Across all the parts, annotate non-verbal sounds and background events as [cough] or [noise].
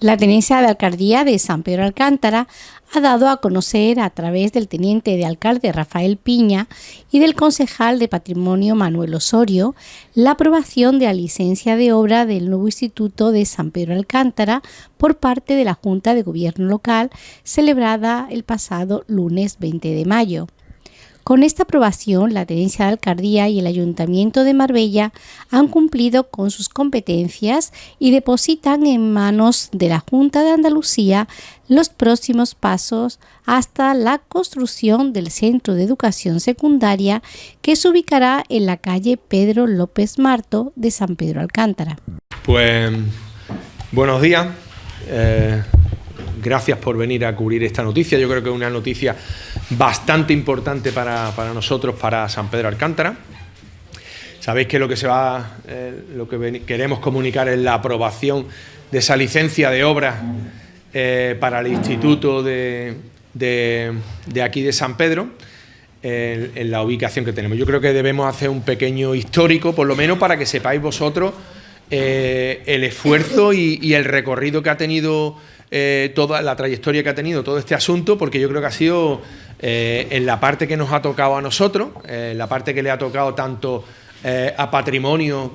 La tenencia de alcaldía de San Pedro Alcántara ha dado a conocer a través del teniente de alcalde Rafael Piña y del concejal de patrimonio Manuel Osorio la aprobación de la licencia de obra del nuevo Instituto de San Pedro Alcántara por parte de la Junta de Gobierno Local celebrada el pasado lunes 20 de mayo. Con esta aprobación, la Tenencia de Alcaldía y el Ayuntamiento de Marbella han cumplido con sus competencias y depositan en manos de la Junta de Andalucía los próximos pasos hasta la construcción del Centro de Educación Secundaria que se ubicará en la calle Pedro López Marto de San Pedro Alcántara. Pues buenos días. Eh, gracias por venir a cubrir esta noticia. Yo creo que es una noticia bastante importante para, nosotros, para San Pedro Alcántara. Sabéis que lo que se va, eh, lo que queremos comunicar es la aprobación de esa licencia de obra eh, para el Instituto de, aquí de San Pedro, en, la ubicación que tenemos. Yo creo que debemos hacer un pequeño histórico, por lo menos para que sepáis vosotros eh, el esfuerzo y, el recorrido que ha tenido toda la trayectoria que ha tenido todo este asunto, porque yo creo que ha sido eh, en la parte que nos ha tocado a nosotros, en la parte que le ha tocado tanto eh, a patrimonio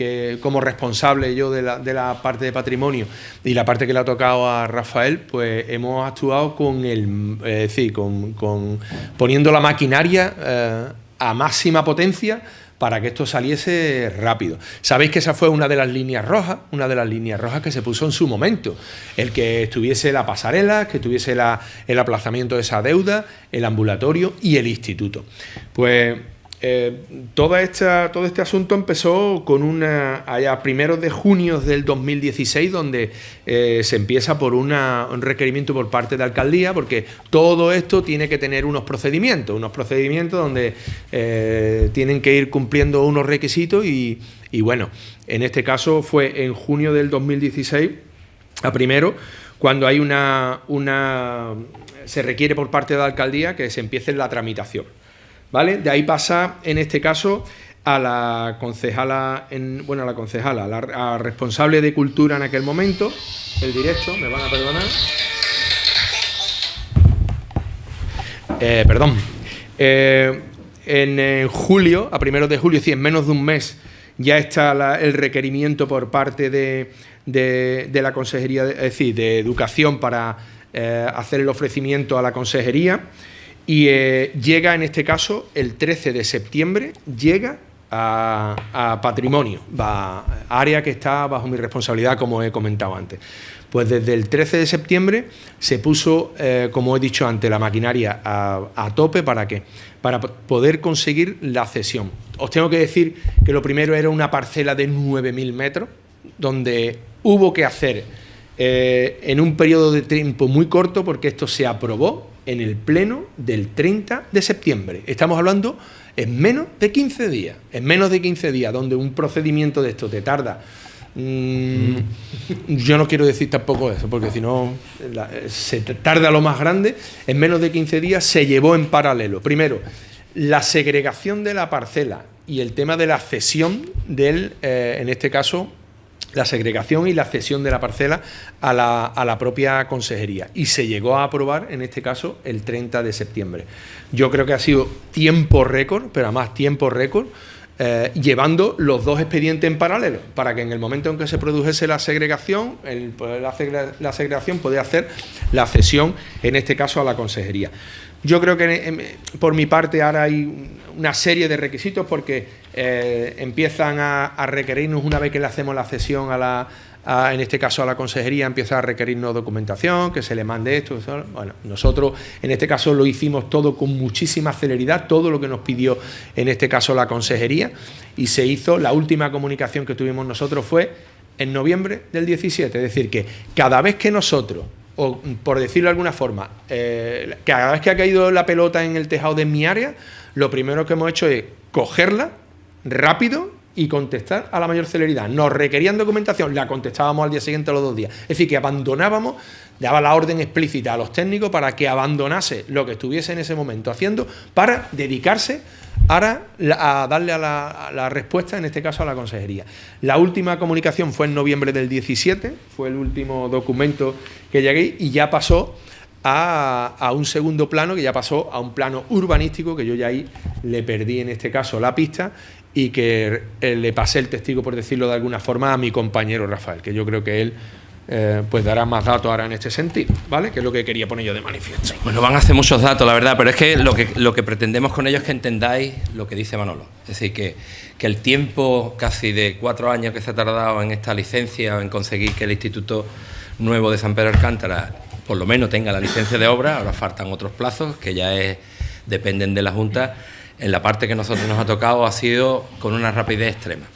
que como responsable yo de la, parte de patrimonio y la parte que le ha tocado a Rafael, pues hemos actuado con el, decir, con, poniendo la maquinaria eh, a máxima potencia para que esto saliese rápido. Sabéis que esa fue una de las líneas rojas, una de las líneas rojas que se puso en su momento, el que estuviese la pasarela, que tuviese el aplazamiento de esa deuda, el ambulatorio y el instituto. Pues eh, toda esta, todo este asunto empezó con una allá primeros de junio del 2016 donde eh, se empieza por un requerimiento por parte de alcaldía porque todo esto tiene que tener unos procedimientos, unos procedimientos donde eh, tienen que ir cumpliendo unos requisitos y, y, bueno, en este caso fue en junio del 2016 a primero cuando hay una, una se requiere por parte de la alcaldía que se empiece la tramitación. ¿Vale? De ahí pasa, en este caso, a la concejala, en, bueno, a la concejala, la, responsable de cultura en aquel momento, el directo, me van a perdonar. Eh, perdón. Eh, en, julio, a primeros de julio, decir, en menos de un mes, ya está el requerimiento por parte de, la Consejería, es decir, de Educación para eh, hacer el ofrecimiento a la Consejería y eh, llega en este caso el 13 de septiembre, llega a, patrimonio, área que está bajo mi responsabilidad como he comentado antes. Pues desde el 13 de septiembre se puso, eh, como he dicho antes, la maquinaria a, tope para qué? Para poder conseguir la cesión. Os tengo que decir que lo primero era una parcela de 9.000 metros, donde hubo que hacer eh, en un periodo de tiempo muy corto, porque esto se aprobó en el pleno del 30 de septiembre. Estamos hablando en menos de 15 días, en menos de 15 días, donde un procedimiento de esto te tarda. Mm, yo no quiero decir tampoco eso, porque si no se tarda lo más grande. En menos de 15 días se llevó en paralelo. Primero, la segregación de la parcela y el tema de la cesión del, eh, en este caso, la segregación y la cesión de la parcela a la, propia consejería y se llegó a aprobar en este caso el 30 de septiembre. Yo creo que ha sido tiempo récord, pero además tiempo récord, eh, llevando los dos expedientes en paralelo, para que en el momento en que se produjese la segregación, el, la, la segregación podía hacer la cesión, en este caso a la consejería. Yo creo que por mi parte ahora hay una serie de requisitos porque eh, empiezan a, requerirnos, una vez que le hacemos la cesión a la, en este caso a la consejería, empieza a requerirnos documentación, que se le mande esto. Bueno, nosotros en este caso lo hicimos todo con muchísima celeridad, todo lo que nos pidió en este caso la consejería y se hizo, la última comunicación que tuvimos nosotros fue en noviembre del 17, es decir que cada vez que nosotros o por decirlo de alguna forma, eh, cada vez que ha caído la pelota en el tejado de mi área, lo primero que hemos hecho es cogerla rápido y contestar a la mayor celeridad. Nos requerían documentación, la contestábamos al día siguiente a los dos días. Es decir, que abandonábamos, daba la orden explícita a los técnicos para que abandonase lo que estuviese en ese momento haciendo para dedicarse ahora a darle a la, respuesta, en este caso a la consejería. La última comunicación fue en noviembre del 17, fue el último documento que llegué y ya pasó a, a, un segundo plano, que ya pasó a un plano urbanístico, que yo ya ahí le perdí en este caso la pista y que eh, le pasé el testigo, por decirlo de alguna forma, a mi compañero Rafael, que yo creo que él eh, pues dará más datos ahora en este sentido, ¿vale? Que es lo que quería poner yo de manifiesto. Bueno, van a hacer muchos datos, la verdad, pero es que lo que, lo que pretendemos con ellos es que entendáis lo que dice Manolo. Es decir, que, que el tiempo casi de cuatro años que se ha tardado en esta licencia, en conseguir que el Instituto Nuevo de San Pedro Alcántara por lo menos tenga la licencia de obra, ahora faltan otros plazos que ya dependen de la Junta en la parte que nosotros nos ha tocado ha sido con una rapidez extrema.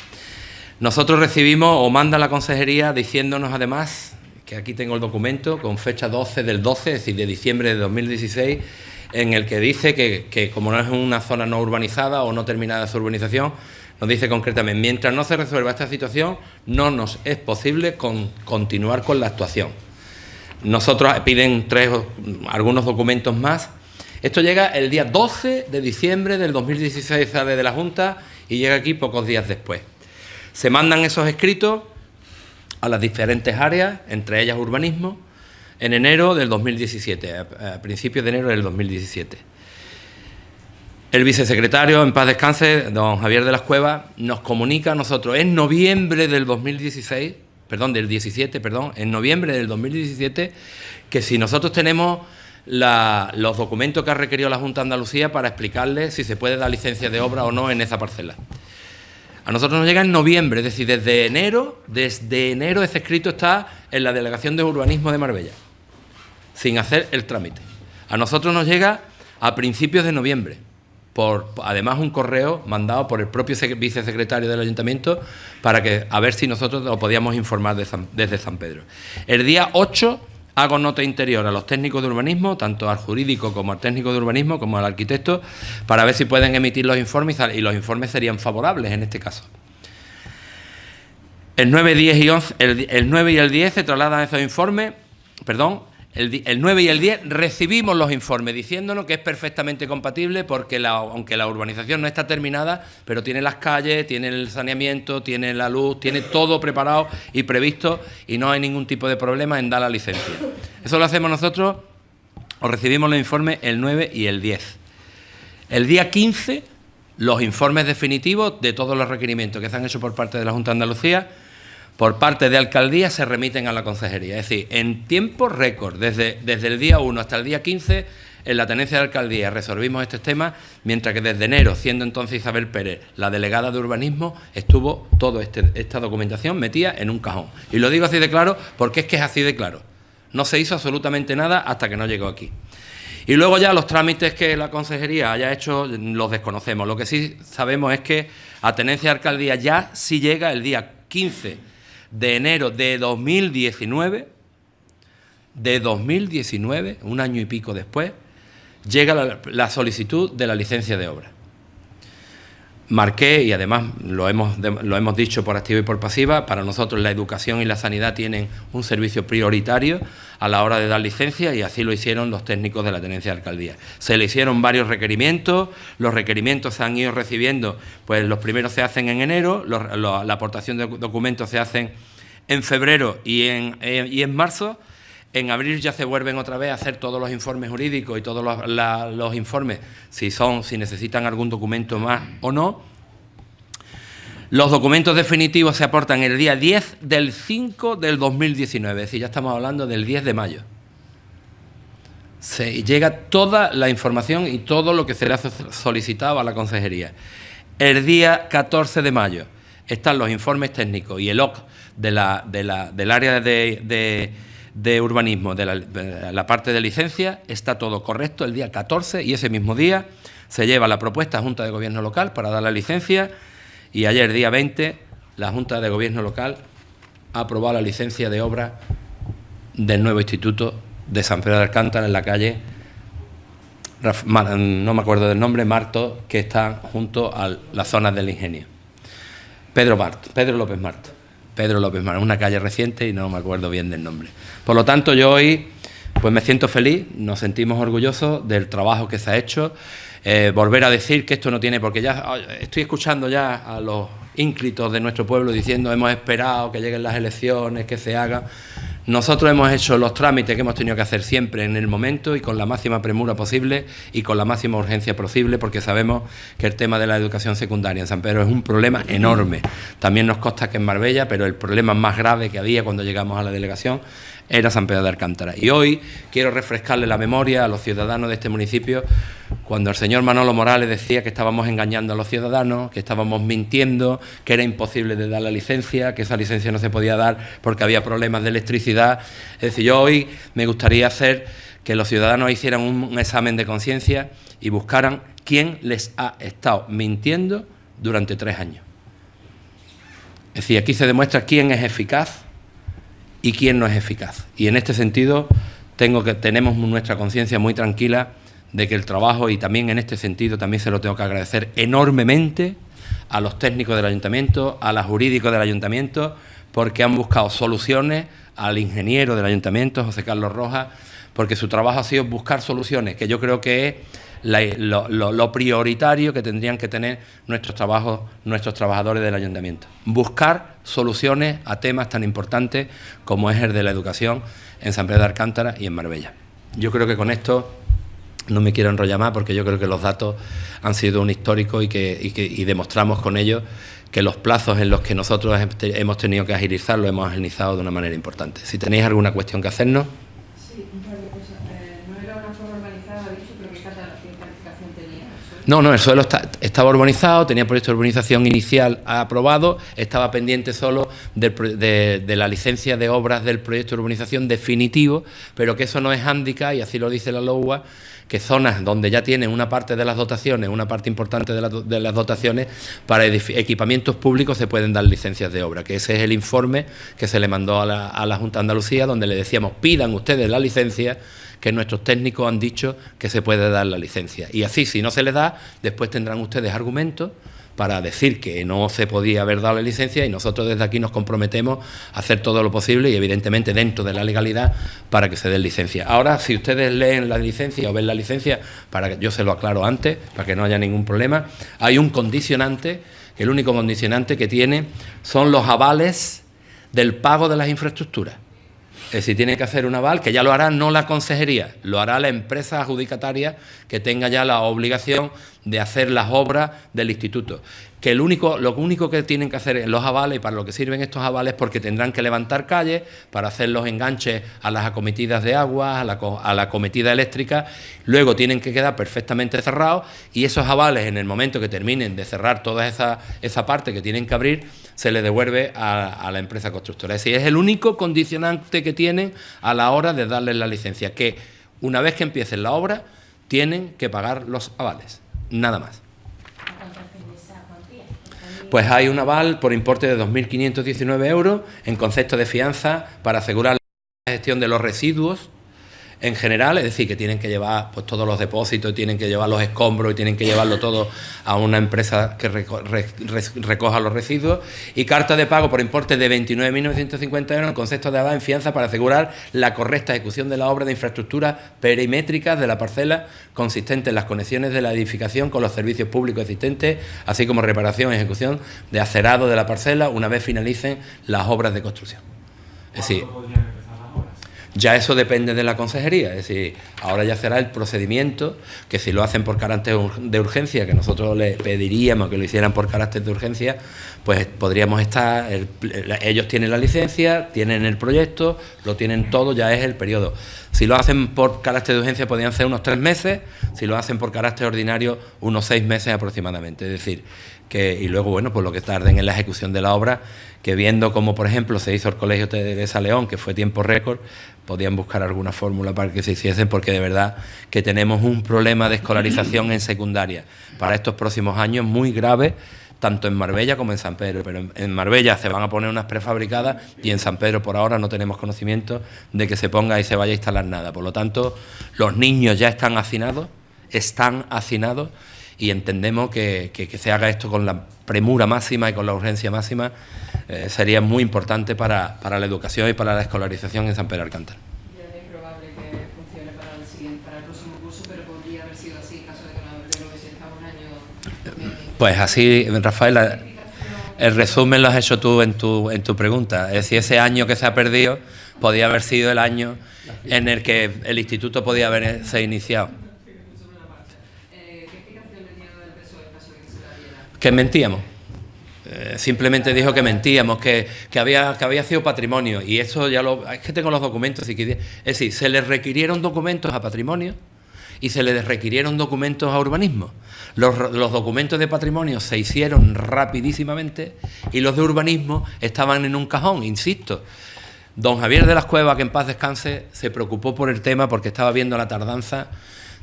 Nosotros recibimos o manda la consejería diciéndonos además, que aquí tengo el documento con fecha 12 del 12, es decir, de diciembre de 2016, en el que dice que, como no es una zona no urbanizada o no terminada su urbanización, nos dice concretamente, mientras no se resuelva esta situación, no nos es posible continuar con la actuación. Nosotros piden tres, algunos documentos más esto llega el día 12 de diciembre del 2016, sale de la Junta y llega aquí pocos días después. Se mandan esos escritos a las diferentes áreas, entre ellas urbanismo, en enero del 2017, a principios de enero del 2017. El vicesecretario, en paz descanse, don Javier de las Cuevas, nos comunica a nosotros en noviembre del 2016, perdón, del 17, perdón, en noviembre del 2017, que si nosotros tenemos los documentos que ha requerido la Junta de Andalucía para explicarle si se puede dar licencia de obra o no en esa parcela. A nosotros nos llega en noviembre, es decir, desde enero, desde enero ese escrito está en la Delegación de Urbanismo de Marbella, sin hacer el trámite. A nosotros nos llega a principios de noviembre, por además un correo mandado por el propio vicesecretario del Ayuntamiento para que a ver si nosotros lo podíamos informar desde San Pedro. El día 8 Hago nota interior a los técnicos de urbanismo, tanto al jurídico como al técnico de urbanismo, como al arquitecto, para ver si pueden emitir los informes y los informes serían favorables en este caso. El 9, 10 y 11, el, el 9 y el 10 se trasladan esos informes, perdón, el, 9 y el 10 recibimos los informes diciéndonos que es perfectamente compatible porque aunque la urbanización no está terminada, pero tiene las calles, tiene el saneamiento, tiene la luz, tiene todo preparado y previsto y no hay ningún tipo de problema en dar la licencia. Eso lo hacemos nosotros, o recibimos los informes el 9 y el 10. El día 15, los informes definitivos de todos los requerimientos que se han hecho por parte de la Junta de Andalucía por parte de alcaldía se remiten a la consejería. Es decir, en tiempo récord, desde, desde el día 1 hasta el día 15, en la tenencia de alcaldía resolvimos estos temas, mientras que desde enero, siendo entonces Isabel Pérez la delegada de urbanismo, estuvo toda este, esta documentación metida en un cajón. Y lo digo así de claro porque es que es así de claro. No se hizo absolutamente nada hasta que no llegó aquí. Y luego ya los trámites que la consejería haya hecho los desconocemos. Lo que sí sabemos es que a tenencia de alcaldía ya sí llega el día 15 de enero de 2019, de 2019, un año y pico después, llega la, solicitud de la licencia de obra. Marqué, y además lo hemos, lo hemos dicho por activa y por pasiva, para nosotros la educación y la sanidad tienen un servicio prioritario a la hora de dar licencia y así lo hicieron los técnicos de la tenencia de alcaldía. Se le hicieron varios requerimientos, los requerimientos se han ido recibiendo, pues los primeros se hacen en enero, la aportación de documentos se hacen en febrero y en, eh, y en marzo. En abril ya se vuelven otra vez a hacer todos los informes jurídicos y todos los, informes, si son, si necesitan algún documento más o no. Los documentos definitivos se aportan el día 10 del 5 del 2019, es decir, ya estamos hablando del 10 de mayo. Se llega toda la información y todo lo que se le ha solicitado a la consejería. El día 14 de mayo están los informes técnicos y el OC de la, del área de, urbanismo, de la, parte de licencia, está todo correcto el día 14 y ese mismo día se lleva la propuesta a Junta de Gobierno Local para dar la licencia y ayer, día 20, la Junta de Gobierno Local ha aprobado la licencia de obra del nuevo instituto de San Pedro de Alcántara en la calle, no me acuerdo del nombre, Marto, que está junto a las zonas del ingenio. Pedro Mart, Pedro López Marto. Pedro López Marto, una calle reciente y no me acuerdo bien del nombre. Por lo tanto, yo hoy pues me siento feliz, nos sentimos orgullosos del trabajo que se ha hecho. Eh, volver a decir que esto no tiene, porque ya estoy escuchando ya a los ínclitos de nuestro pueblo diciendo hemos esperado que lleguen las elecciones, que se haga. Nosotros hemos hecho los trámites que hemos tenido que hacer siempre en el momento y con la máxima premura posible y con la máxima urgencia posible porque sabemos que el tema de la educación secundaria en San Pedro es un problema enorme. También nos consta que en Marbella, pero el problema más grave que había cuando llegamos a la delegación era San Pedro de Alcántara. Y hoy quiero refrescarle la memoria a los ciudadanos de este municipio cuando el señor Manolo Morales decía que estábamos engañando a los ciudadanos, que estábamos mintiendo, que era imposible de dar la licencia, que esa licencia no se podía dar porque había problemas de electricidad. Es decir, yo hoy me gustaría hacer que los ciudadanos hicieran un examen de conciencia y buscaran quién les ha estado mintiendo durante tres años. Es decir, aquí se demuestra quién es eficaz y quién no es eficaz. Y en este sentido tengo que, tenemos nuestra conciencia muy tranquila de que el trabajo, y también en este sentido también se lo tengo que agradecer enormemente a los técnicos del ayuntamiento, a los jurídicos del ayuntamiento, porque han buscado soluciones, al ingeniero del ayuntamiento, José Carlos Rojas, porque su trabajo ha sido buscar soluciones, que yo creo que es lo, prioritario que tendrían que tener nuestros, trabajos, nuestros trabajadores del ayuntamiento. Buscar soluciones a temas tan importantes como es el de la educación en San Pedro de Alcántara y en Marbella. Yo creo que con esto no me quiero enrollar más porque yo creo que los datos han sido un histórico y que, y demostramos con ellos que los plazos en los que nosotros hemos tenido que agilizar lo hemos agilizado de una manera importante. Si tenéis alguna cuestión que hacernos. No, no, el suelo estaba urbanizado, tenía proyecto de urbanización inicial aprobado, estaba pendiente solo de, la licencia de obras del proyecto de urbanización definitivo, pero que eso no es hándicap, y así lo dice la LOUA, que zonas donde ya tienen una parte de las dotaciones, una parte importante de, las dotaciones, para equipamientos públicos se pueden dar licencias de obra, que ese es el informe que se le mandó a la, a la Junta de Andalucía, donde le decíamos, pidan ustedes la licencia que nuestros técnicos han dicho que se puede dar la licencia. Y así, si no se les da, después tendrán ustedes argumentos para decir que no se podía haber dado la licencia y nosotros desde aquí nos comprometemos a hacer todo lo posible y evidentemente dentro de la legalidad para que se dé licencia. Ahora, si ustedes leen la licencia o ven la licencia, para que yo se lo aclaro antes, para que no haya ningún problema, hay un condicionante, el único condicionante que tiene son los avales del pago de las infraestructuras si tiene que hacer un aval, que ya lo hará no la consejería, lo hará la empresa adjudicataria que tenga ya la obligación de hacer las obras del instituto. Que el único, lo único que tienen que hacer los avales, y para lo que sirven estos avales, porque tendrán que levantar calles para hacer los enganches a las acometidas de agua, a la, a la acometida eléctrica, luego tienen que quedar perfectamente cerrados y esos avales, en el momento que terminen de cerrar toda esa, esa parte que tienen que abrir, se le devuelve a, la empresa constructora. Es decir, es el único condicionante que tienen a la hora de darles la licencia, que una vez que empiecen la obra, tienen que pagar los avales, nada más. Pues hay un aval por importe de 2.519 euros en concepto de fianza para asegurar la gestión de los residuos en general, es decir, que tienen que llevar pues, todos los depósitos, tienen que llevar los escombros y tienen que llevarlo todo a una empresa que recoja los residuos, y carta de pago por importe de 29.950 euros en concepto de en fianza para asegurar la correcta ejecución de la obra de infraestructura perimétricas de la parcela consistente en las conexiones de la edificación con los servicios públicos existentes, así como reparación y ejecución de acerado de la parcela una vez finalicen las obras de construcción. Es decir, ya eso depende de la consejería, es decir, ahora ya será el procedimiento, que si lo hacen por carácter de urgencia, que nosotros le pediríamos que lo hicieran por carácter de urgencia, pues podríamos estar, ellos tienen la licencia, tienen el proyecto, lo tienen todo, ya es el periodo. Si lo hacen por carácter de urgencia podrían ser unos tres meses, si lo hacen por carácter ordinario unos seis meses aproximadamente, es decir, que, y luego, bueno, pues lo que tarden en la ejecución de la obra, que viendo como, por ejemplo, se hizo el Colegio de León, que fue tiempo récord, podían buscar alguna fórmula para que se hiciesen, porque de verdad que tenemos un problema de escolarización en secundaria para estos próximos años muy grave, tanto en Marbella como en San Pedro. Pero en Marbella se van a poner unas prefabricadas y en San Pedro por ahora no tenemos conocimiento de que se ponga y se vaya a instalar nada. Por lo tanto, los niños ya están hacinados, están hacinados y entendemos que, se haga esto con la premura máxima y con la urgencia máxima eh, sería muy importante para, para, la educación y para la escolarización en San Pedro Alcántara. es probable que funcione para el, siguiente, para el próximo curso, pero podría haber sido así en caso de que no, hubiese estado un año. Pues así, Rafael, el resumen lo has hecho tú en tu, en tu pregunta. Es decir, ese año que se ha perdido podía haber sido el año en el que el instituto podía haberse iniciado. que mentíamos. Eh, simplemente dijo que mentíamos, que, había, que había sido patrimonio. Y eso ya lo. Es que tengo los documentos. Y es decir, se le requirieron documentos a patrimonio y se le requirieron documentos a urbanismo. Los, los, documentos de patrimonio se hicieron rapidísimamente y los de urbanismo estaban en un cajón, insisto. Don Javier de las Cuevas, que en paz descanse, se preocupó por el tema porque estaba viendo la tardanza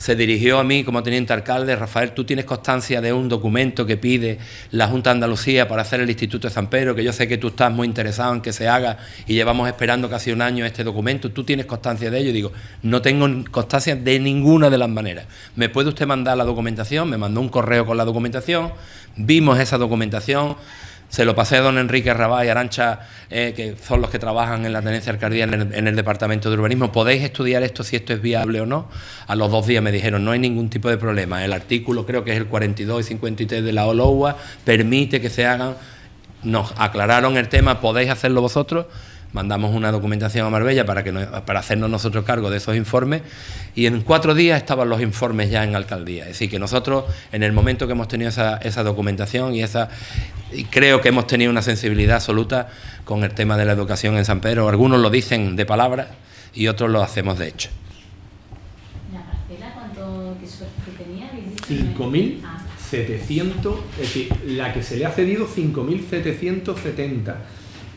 se dirigió a mí como teniente alcalde, Rafael, tú tienes constancia de un documento que pide la Junta de Andalucía para hacer el Instituto de San Pedro, que yo sé que tú estás muy interesado en que se haga y llevamos esperando casi un año este documento, tú tienes constancia de ello, digo, no tengo constancia de ninguna de las maneras. ¿Me puede usted mandar la documentación? Me mandó un correo con la documentación, vimos esa documentación, se lo pasé a don Enrique Rabá y Arancha, eh, que son los que trabajan en la tenencia alcaldía en el, departamento de urbanismo. ¿Podéis estudiar esto si esto es viable o no? A los dos días me dijeron, no hay ningún tipo de problema. El artículo, creo que es el 42 y 53 de la OLOUA, permite que se hagan. Nos aclararon el tema, podéis hacerlo vosotros mandamos una documentación a Marbella para, que para hacernos nosotros cargo de esos informes y en cuatro días estaban los informes ya en alcaldía. Es decir, que nosotros en el momento que hemos tenido esa, esa documentación y, esa, y creo que hemos tenido una sensibilidad absoluta con el tema de la educación en San Pedro, algunos lo dicen de palabra y otros lo hacemos de hecho. ¿La parcela cuánto que tenía? 5.700, es decir, la que se le ha cedido 5.770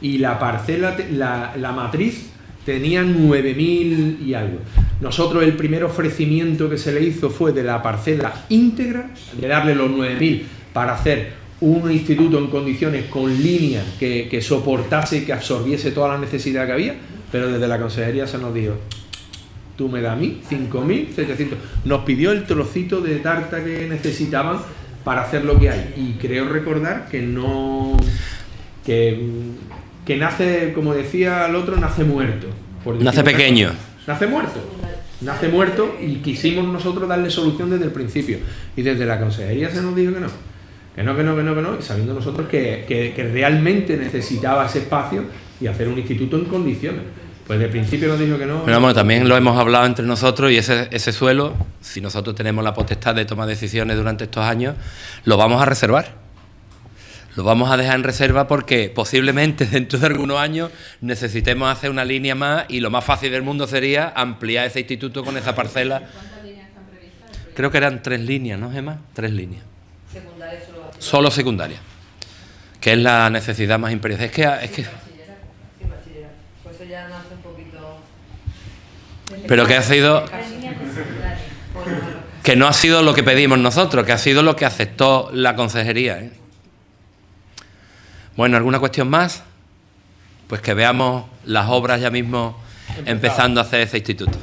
y la parcela, la, matriz tenía 9.000 y algo. Nosotros el primer ofrecimiento que se le hizo fue de la parcela íntegra, de darle los 9.000 para hacer un instituto en condiciones con línea que, que soportase y que absorbiese toda la necesidad que había, pero desde la consejería se nos dijo, tú me das a mí 5.700. Nos pidió el trocito de tarta que necesitaban para hacer lo que hay. Y creo recordar que no... que que nace, como decía el otro, nace muerto. nace pequeño. Nace muerto. Nace muerto y quisimos nosotros darle solución desde el principio. Y desde la consejería se nos dijo que no. Que no, que no, que no, que no. Y sabiendo nosotros que, realmente necesitaba ese espacio y hacer un instituto en condiciones. Pues de principio nos dijo que no. Pero bueno, también lo hemos hablado entre nosotros y ese, ese suelo, si nosotros tenemos la potestad de tomar decisiones durante estos años, lo vamos a reservar lo vamos a dejar en reserva porque posiblemente [laughs] dentro de algunos años necesitemos hacer una línea más y lo más fácil del mundo sería ampliar ese instituto con esa parcela. ¿Cuántas líneas están previstas? Creo que eran tres líneas, ¿no, Gemma? Tres líneas. ¿Secundaria solo? Solo secundaria, que es la necesidad más imperiosa. Es que... Es que pues eso ya nace un poquito... Pero que ha sido... Que no ha sido lo que pedimos nosotros, que ha sido lo que aceptó la consejería. ¿eh? Bueno, ¿alguna cuestión más? Pues que veamos las obras ya mismo empezando a hacer ese instituto.